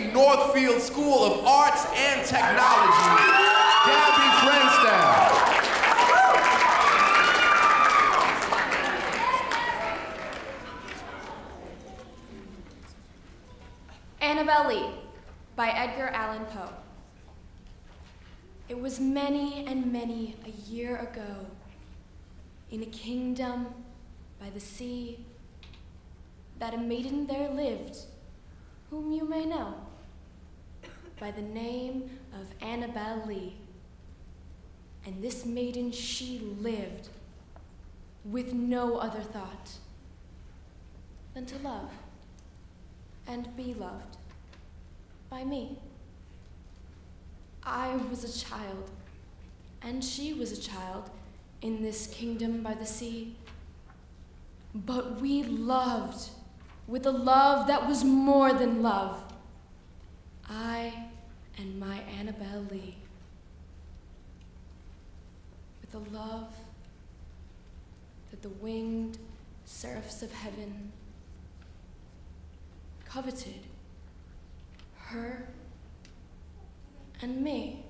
Northfield School of Arts and Technology, Gabby Frenstad. Annabel Lee by Edgar Allan Poe. It was many and many a year ago, in a kingdom by the sea, that a maiden there lived, whom you may know, by the name of Annabel Lee. And this maiden, she lived with no other thought than to love and be loved by me. I was a child, and she was a child in this kingdom by the sea. But we loved with a love that was more than love. I and my Annabel Lee. With a love that the winged seraphs of heaven coveted her and me.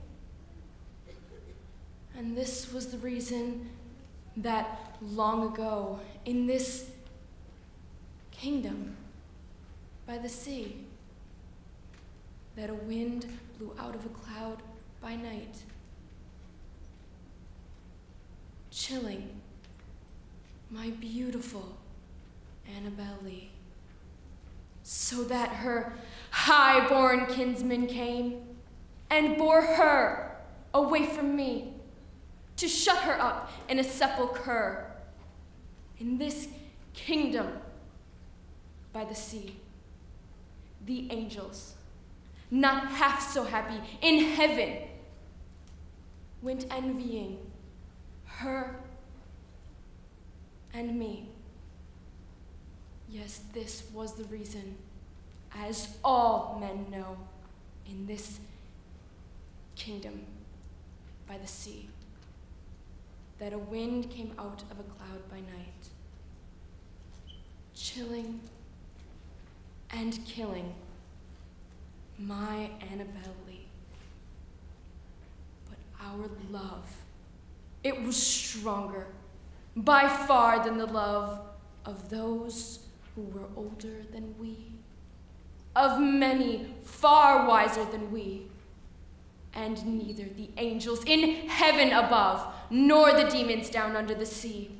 And this was the reason that long ago, in this kingdom by the sea, that a wind blew out of a cloud by night, chilling my beautiful Annabel Lee, so that her high-born kinsman came and bore her away from me to shut her up in a sepulchre. In this kingdom by the sea. The angels, not half so happy in heaven, went envying her and me. Yes, this was the reason, as all men know, in this kingdom by the sea, that a wind came out of a cloud by night, chilling and killing my Annabel Lee. But our love, it was stronger by far than the love of those who were older than we, of many far wiser than we, and neither the angels in heaven above nor the demons down under the sea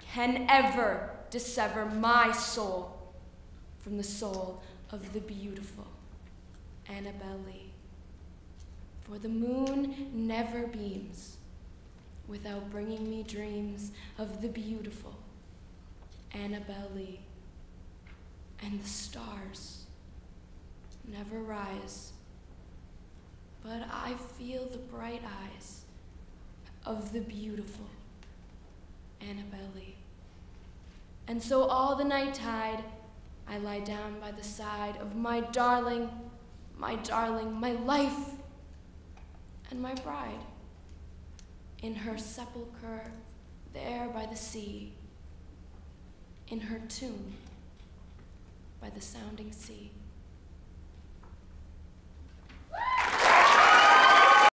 can ever dissever my soul from the soul of the beautiful Annabel Lee. For the moon never beams without bringing me dreams of the beautiful Annabel Lee. And the stars never rise, but I feel the bright eyes of the beautiful Annabel Lee. And so all the night tide, I lie down by the side of my darling, my darling, my life, and my bride in her sepulchre there by the sea, in her tomb by the sounding sea.